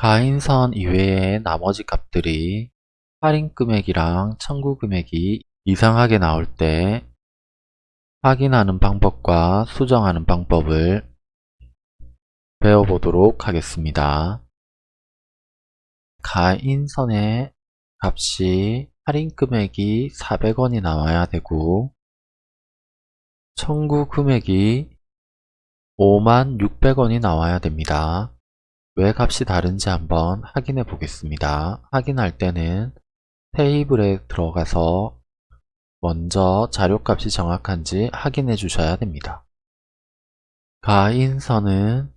가인선 이외의 나머지 값들이 할인 금액이랑 청구 금액이 이상하게 나올 때 확인하는 방법과 수정하는 방법을 배워보도록 하겠습니다. 가인선의 값이 할인 금액이 400원이 나와야 되고 청구 금액이 56,600원이 나와야 됩니다. 왜 값이 다른지 한번 확인해 보겠습니다. 확인할 때는 테이블에 들어가서 먼저 자료값이 정확한지 확인해 주셔야 됩니다. 가인선은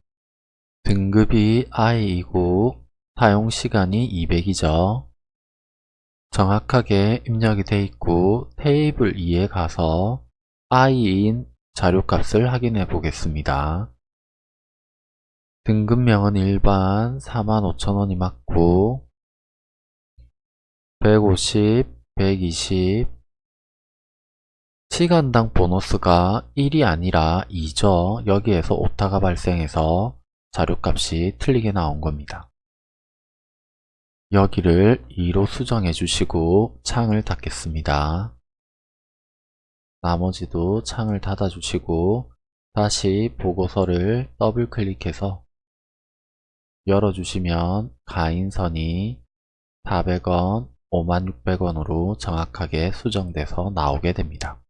등급이 I이고 사용시간이 200이죠. 정확하게 입력이 되어 있고 테이블 2에 가서 I인 자료값을 확인해 보겠습니다. 등급명은 일반 45,000원이 맞고 150, 120 시간당 보너스가 1이 아니라 2죠. 여기에서 오타가 발생해서 자료값이 틀리게 나온 겁니다. 여기를 2로 수정해 주시고 창을 닫겠습니다. 나머지도 창을 닫아 주시고 다시 보고서를 더블 클릭해서 열어주시면 가인선이 400원, 56,000원으로 정확하게 수정돼서 나오게 됩니다.